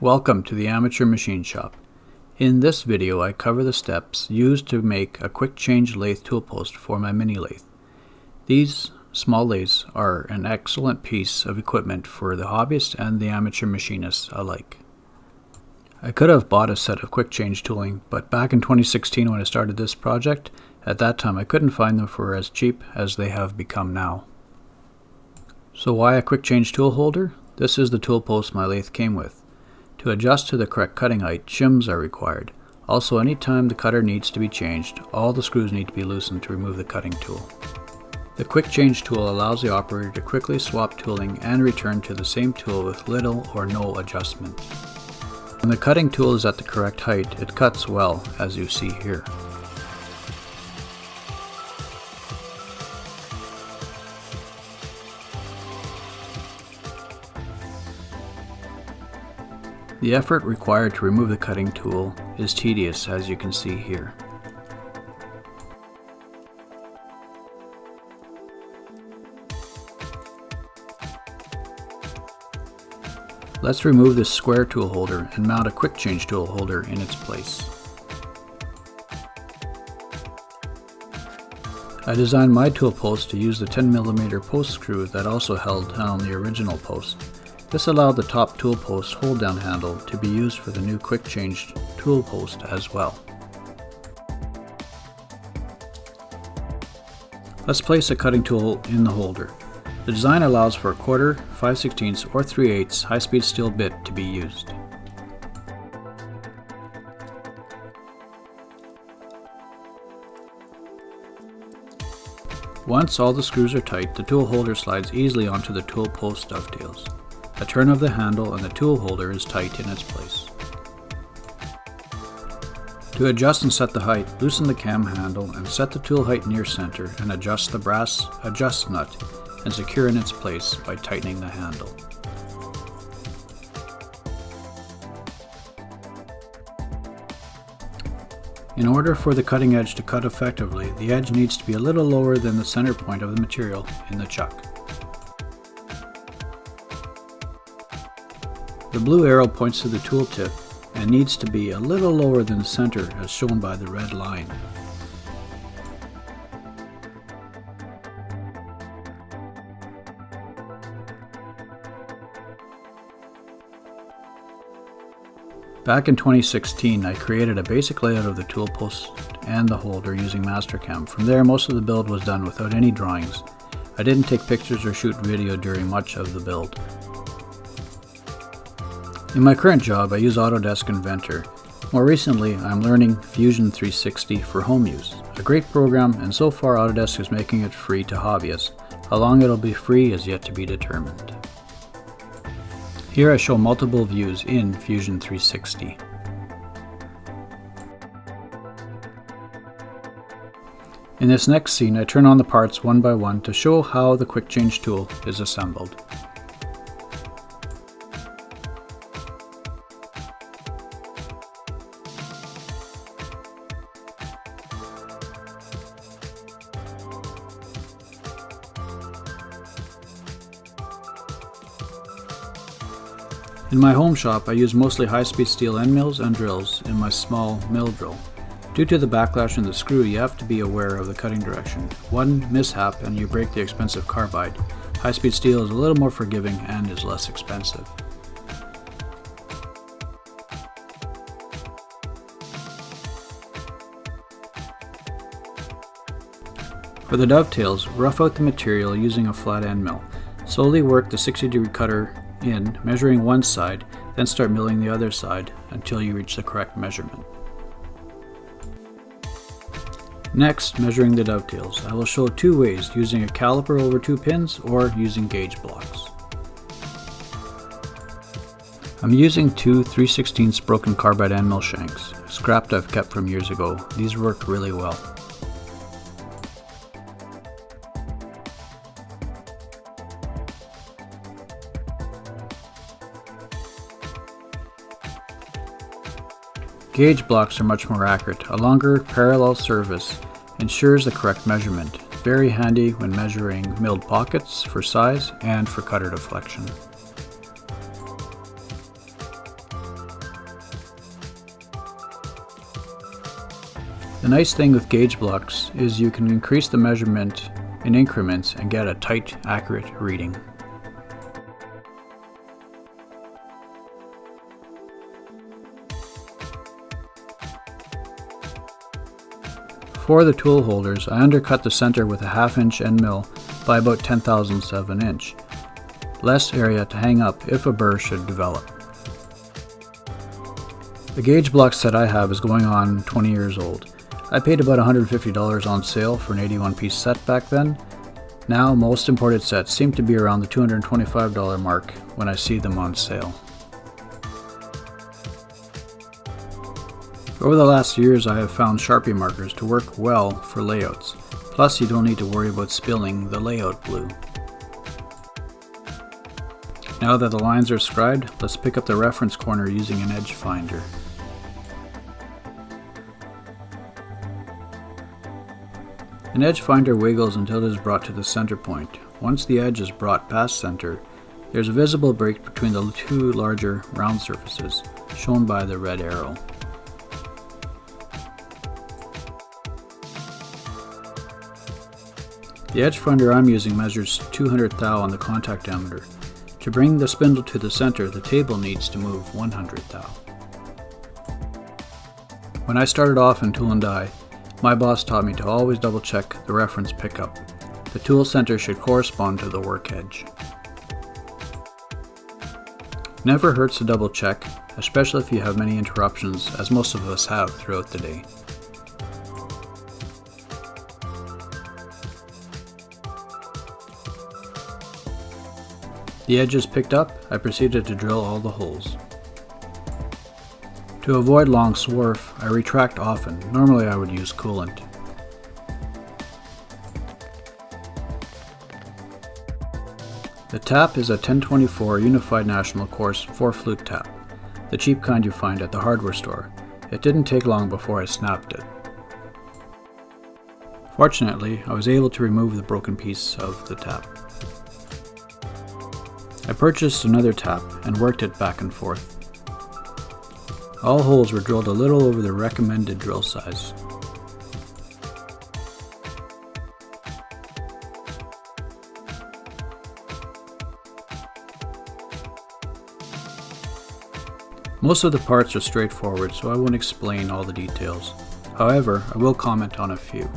Welcome to the Amateur Machine Shop. In this video I cover the steps used to make a quick change lathe tool post for my mini lathe. These small lathes are an excellent piece of equipment for the hobbyist and the amateur machinist alike. I could have bought a set of quick change tooling, but back in 2016 when I started this project, at that time I couldn't find them for as cheap as they have become now. So why a quick change tool holder? This is the tool post my lathe came with. To adjust to the correct cutting height, shims are required. Also, anytime the cutter needs to be changed, all the screws need to be loosened to remove the cutting tool. The quick change tool allows the operator to quickly swap tooling and return to the same tool with little or no adjustment. When the cutting tool is at the correct height, it cuts well, as you see here. The effort required to remove the cutting tool is tedious as you can see here. Let's remove this square tool holder and mount a quick change tool holder in its place. I designed my tool post to use the 10mm post screw that also held down the original post. This allowed the top tool post hold down handle to be used for the new quick change tool post as well. Let's place a cutting tool in the holder. The design allows for a quarter, 5 16 or 3 8 high-speed steel bit to be used. Once all the screws are tight, the tool holder slides easily onto the tool post dovetails. A turn of the handle and the tool holder is tight in its place. To adjust and set the height, loosen the cam handle and set the tool height near center and adjust the brass adjust nut and secure in its place by tightening the handle. In order for the cutting edge to cut effectively, the edge needs to be a little lower than the center point of the material in the chuck. Blue arrow points to the tooltip and needs to be a little lower than the center as shown by the red line. Back in 2016, I created a basic layout of the tool post and the holder using Mastercam. From there, most of the build was done without any drawings. I didn't take pictures or shoot video during much of the build. In my current job, I use Autodesk Inventor. More recently, I'm learning Fusion 360 for home use, a great program and so far Autodesk is making it free to hobbyists. How long it'll be free is yet to be determined. Here I show multiple views in Fusion 360. In this next scene, I turn on the parts one by one to show how the Quick Change tool is assembled. In my home shop, I use mostly high-speed steel end mills and drills in my small mill drill. Due to the backlash in the screw, you have to be aware of the cutting direction. One mishap and you break the expensive carbide. High-speed steel is a little more forgiving and is less expensive. For the dovetails, rough out the material using a flat end mill. Slowly work the 60 degree cutter in, measuring one side, then start milling the other side until you reach the correct measurement. Next, measuring the dovetails. I will show two ways, using a caliper over two pins or using gauge blocks. I'm using two 3 16 broken carbide end mill shanks, scrapped I've kept from years ago. These work really well. Gauge blocks are much more accurate. A longer parallel surface ensures the correct measurement. Very handy when measuring milled pockets for size and for cutter deflection. The nice thing with gauge blocks is you can increase the measurement in increments and get a tight, accurate reading. For the tool holders, I undercut the center with a half inch end mill by about 10 thousandths of an inch. Less area to hang up if a burr should develop. The gauge block set I have is going on 20 years old. I paid about $150 on sale for an 81 piece set back then. Now most imported sets seem to be around the $225 mark when I see them on sale. Over the last years I have found Sharpie markers to work well for layouts, plus you don't need to worry about spilling the layout blue. Now that the lines are scribed, let's pick up the reference corner using an edge finder. An edge finder wiggles until it is brought to the center point. Once the edge is brought past center, there is a visible break between the two larger round surfaces, shown by the red arrow. The edge finder I'm using measures 200 thou on the contact diameter. To bring the spindle to the center, the table needs to move 100 thou. When I started off in tool and die, my boss taught me to always double check the reference pickup. The tool center should correspond to the work edge. Never hurts to double check, especially if you have many interruptions as most of us have throughout the day. The edges picked up, I proceeded to drill all the holes. To avoid long swarf, I retract often. Normally I would use coolant. The tap is a 1024 Unified National Coarse 4 flute tap, the cheap kind you find at the hardware store. It didn't take long before I snapped it. Fortunately, I was able to remove the broken piece of the tap. I purchased another tap and worked it back and forth. All holes were drilled a little over the recommended drill size. Most of the parts are straightforward, so I won't explain all the details. However, I will comment on a few.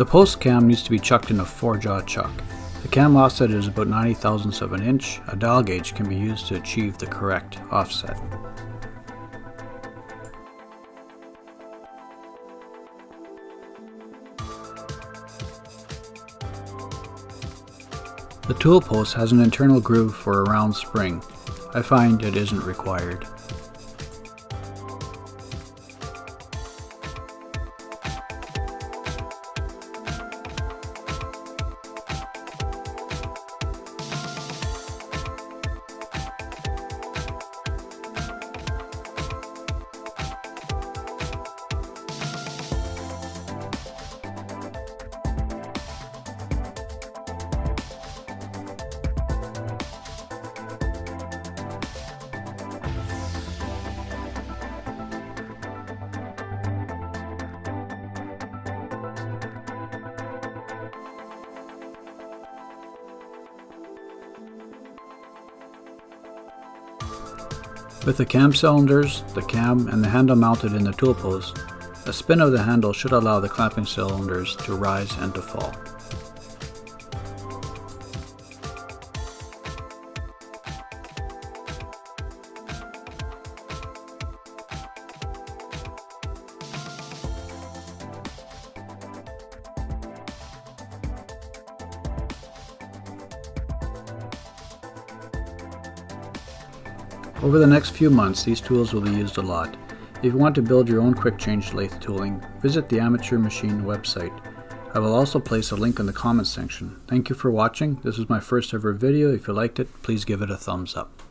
The post cam needs to be chucked in a 4-jaw chuck. The cam offset is about 90 thousandths of an inch. A dial gauge can be used to achieve the correct offset. The tool post has an internal groove for a round spring. I find it isn't required. With the cam cylinders, the cam, and the handle mounted in the tool post, a spin of the handle should allow the clamping cylinders to rise and to fall. Over the next few months, these tools will be used a lot. If you want to build your own quick change lathe tooling, visit the Amateur Machine website. I will also place a link in the comments section. Thank you for watching. This was my first ever video. If you liked it, please give it a thumbs up.